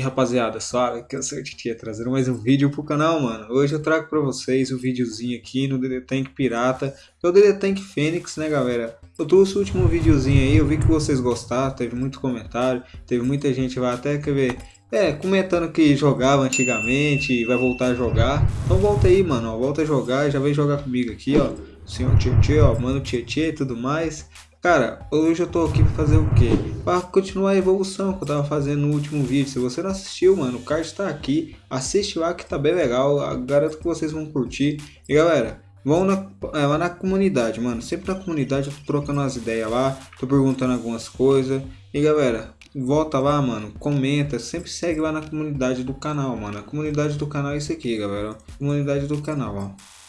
rapaziada, suave, que eu sou o Titia, trazendo mais um vídeo pro canal, mano. Hoje eu trago pra vocês o um videozinho aqui no DD Tank Pirata, é o DD Tank Fênix, né galera? Eu trouxe o último videozinho aí, eu vi que vocês gostaram, teve muito comentário, teve muita gente vai até quer ver, é, comentando que jogava antigamente vai voltar a jogar. Então volta aí, mano, ó, volta a jogar, já vem jogar comigo aqui, ó. Senhor Tietê, ó, mano Tietê e tudo mais. Cara, hoje eu tô aqui pra fazer o quê? Pra continuar a evolução que eu tava fazendo no último vídeo. Se você não assistiu, mano, o card tá aqui. Assiste lá que tá bem legal. Garanto que vocês vão curtir. E galera, vão na, é, lá na comunidade, mano. Sempre na comunidade eu tô trocando umas ideias lá. Tô perguntando algumas coisas. E galera, volta lá, mano. Comenta. Sempre segue lá na comunidade do canal, mano. A comunidade do canal é isso aqui, galera. Comunidade do canal, ó.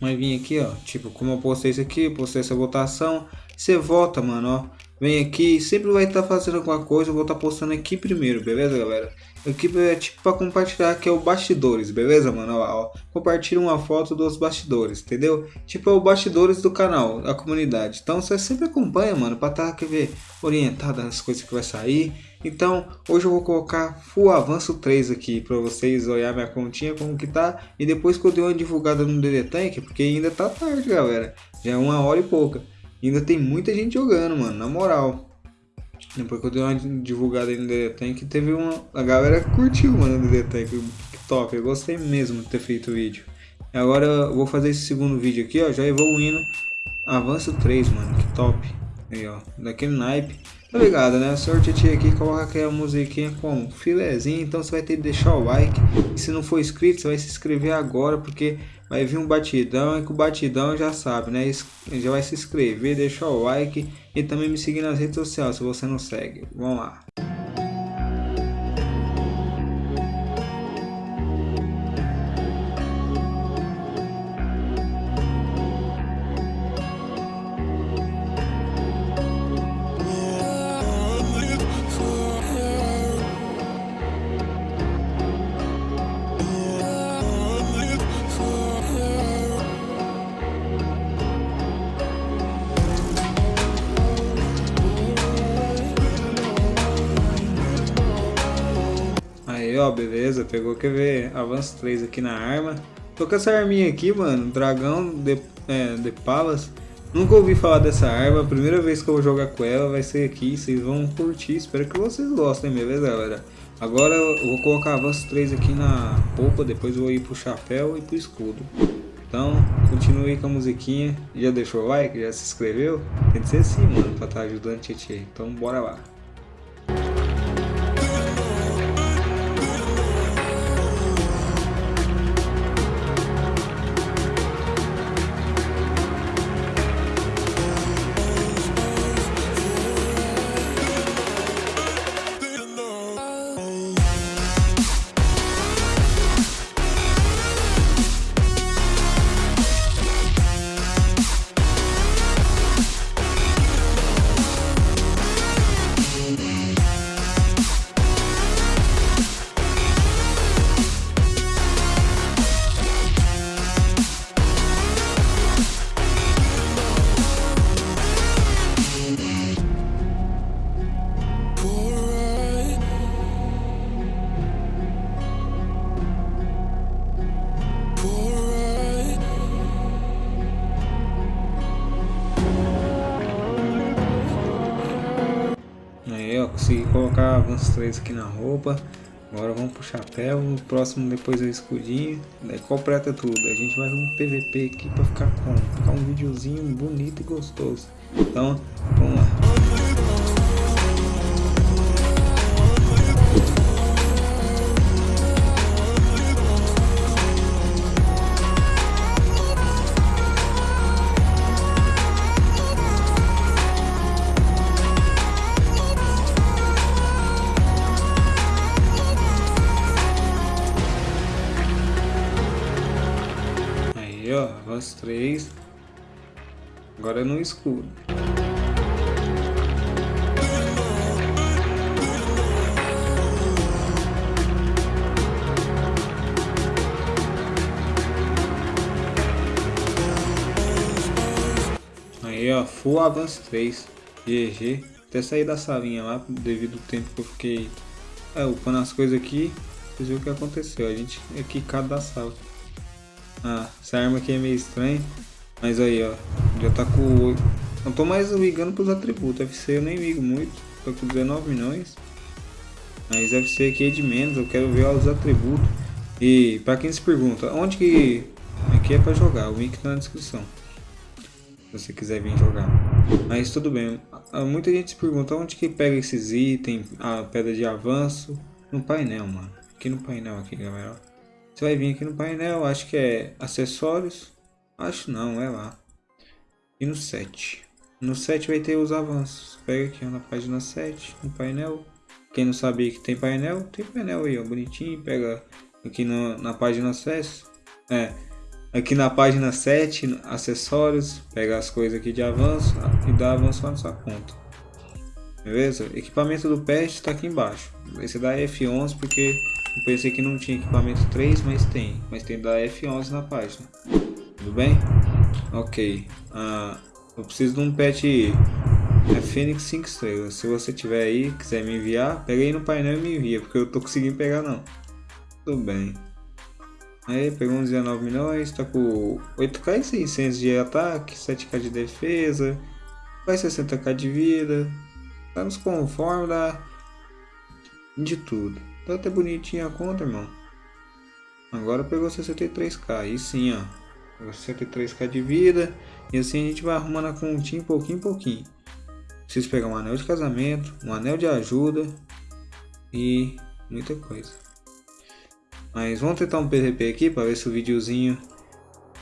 Vai vir aqui, ó. Tipo, como eu postei isso aqui, postei essa votação. Você vota, mano, ó. Vem aqui, sempre vai estar tá fazendo alguma coisa, eu vou estar tá postando aqui primeiro, beleza, galera? Aqui é tipo para compartilhar que é o bastidores, beleza, mano? Ó, ó, compartilha uma foto dos bastidores, entendeu? Tipo é o bastidores do canal, da comunidade. Então você sempre acompanha, mano, para estar tá, quer ver, orientado nas coisas que vai sair. Então, hoje eu vou colocar Full Avanço 3 aqui para vocês olhar minha continha como que tá e depois que eu dei uma divulgada no DD Tank, porque ainda tá tarde, galera. Já é uma hora e pouca ainda tem muita gente jogando, mano, na moral. Depois que eu dei uma divulgada aí no DD Tank, teve uma... A galera curtiu, mano, no DD Tank. Top, eu gostei mesmo de ter feito o vídeo. E agora eu vou fazer esse segundo vídeo aqui, ó, já evoluindo. Avanço 3, mano, que top. Aí, ó, daquele naipe. Tá ligado, né? Sorte aqui, coloca aquela musiquinha com filezinho, então você vai ter que deixar o like. E se não for inscrito, você vai se inscrever agora, porque vai vir um batidão e com o batidão já sabe, né? Já vai se inscrever, deixar o like e também me seguir nas redes sociais se você não segue. Vamos lá. Beleza, pegou, quer ver, avanço 3 aqui na arma. Tô com essa arminha aqui, mano, dragão de, é, de palas. Nunca ouvi falar dessa arma, primeira vez que eu vou jogar com ela vai ser aqui, vocês vão curtir, espero que vocês gostem, beleza, galera? Agora eu vou colocar avanço 3 aqui na roupa, depois vou ir pro chapéu e pro escudo. Então, continue com a musiquinha, já deixou o like, já se inscreveu? Tem que ser assim, mano, pra estar tá ajudando a Tietê. Então, bora lá. Consegui colocar alguns três aqui na roupa. Agora vamos pro chapéu, no próximo depois o escudinho, daí completa tudo. A gente vai um PVP aqui pra ficar com ficar um videozinho bonito e gostoso. Então, vamos lá. Ó, avanço 3. Agora é no escuro. Aí ó, full avanço 3. GG. Até sair da salinha lá devido ao tempo que eu fiquei é, upando as coisas aqui, vocês viram o que aconteceu. A gente é quicado da sala. Ah, essa arma aqui é meio estranha. Mas aí, ó. Já tá com... Não tô mais ligando pros atributos. FC eu nem ligo muito. Tô com 19 milhões. Mas FC aqui é de menos. Eu quero ver os atributos. E pra quem se pergunta, onde que... Aqui é pra jogar. O link tá na descrição. Se você quiser vir jogar. Mas tudo bem. Muita gente se pergunta onde que pega esses itens. A pedra de avanço. No painel, mano. Aqui no painel, aqui, galera. Você vai vir aqui no painel. Acho que é acessórios. Acho não, é lá. E no 7. No 7 vai ter os avanços. Pega aqui na página 7, no painel. Quem não sabia que tem painel, tem painel aí, ó, bonitinho. Pega aqui no, na página 7. É, aqui na página 7, acessórios. Pega as coisas aqui de avanço e dá avanço na sua conta. Beleza? Equipamento do pet está aqui embaixo. Esse da F11 porque eu pensei que não tinha equipamento 3, mas tem. Mas tem da F11 na página. Tudo bem? Ok. Uh, eu preciso de um pet é Fênix 5 estrelas. Se você tiver aí, quiser me enviar, pega aí no painel e me envia, porque eu tô conseguindo pegar não. Tudo bem. Aí, pegou uns 19 milhões, tá com 8k e 600 de ataque, 7k de defesa, vai 60k de vida, tá nos conforme da... de tudo. Tá até bonitinha a conta, irmão. Agora pegou 63k, aí sim, ó. 63k de vida. E assim a gente vai arrumando a continha pouquinho em pouquinho. Preciso pegar um anel de casamento, um anel de ajuda e muita coisa. Mas vamos tentar um PVP aqui para ver se o videozinho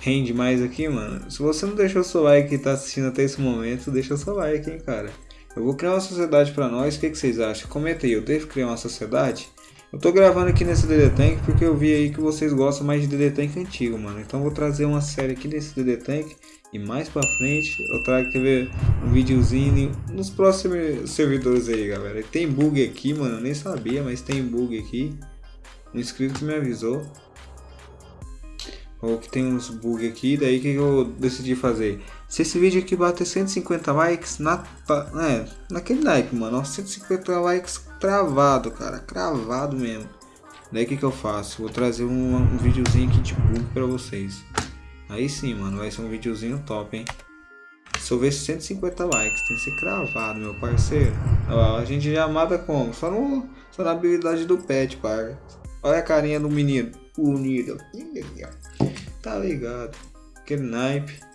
rende mais aqui, mano. Se você não deixou seu like e tá assistindo até esse momento, deixa seu like, hein, cara. Eu vou criar uma sociedade para nós, o que, que vocês acham? Comenta aí, eu devo criar uma sociedade? Eu tô gravando aqui nesse DD Tank porque eu vi aí que vocês gostam mais de DD Tank antigo, mano. Então eu vou trazer uma série aqui nesse DD Tank e mais pra frente eu trago que ver um videozinho nos próximos servidores aí, galera. Tem bug aqui, mano, eu nem sabia, mas tem bug aqui. Um inscrito me avisou. Ou que tem uns bug aqui, daí que eu decidi fazer. Se esse vídeo aqui bater 150 likes, na, é, naquele like, mano, 150 likes travado, cara, cravado mesmo. Daí o que que eu faço? Vou trazer um, um videozinho aqui de bug pra vocês. Aí sim, mano, vai ser um videozinho top, hein. Se eu ver 150 likes, tem que ser cravado, meu parceiro. Ó, a gente já mata como? Só, no, só na habilidade do pet, par. Olha a carinha do menino. Unido. Tá ligado. Aquele naipe.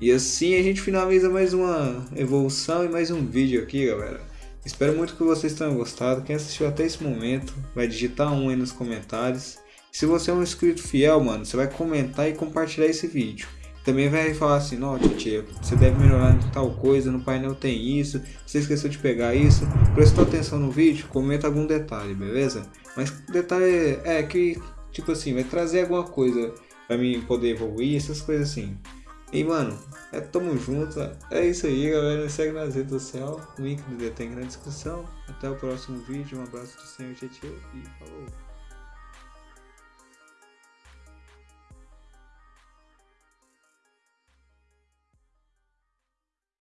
E assim a gente finaliza mais uma evolução e mais um vídeo aqui, galera. Espero muito que vocês tenham gostado. Quem assistiu até esse momento, vai digitar um aí nos comentários. Se você é um inscrito fiel, mano, você vai comentar e compartilhar esse vídeo. Também vai falar assim, não, tia, você deve melhorar em tal coisa, no painel tem isso, você esqueceu de pegar isso. Prestou atenção no vídeo, comenta algum detalhe, beleza? Mas detalhe é que, tipo assim, vai trazer alguma coisa pra mim poder evoluir, essas coisas assim. E mano, é, tamo junto. É isso aí, galera. Me segue nas redes sociais. O link do tem na descrição. Até o próximo vídeo. Um abraço do Senhor Tietê e falou.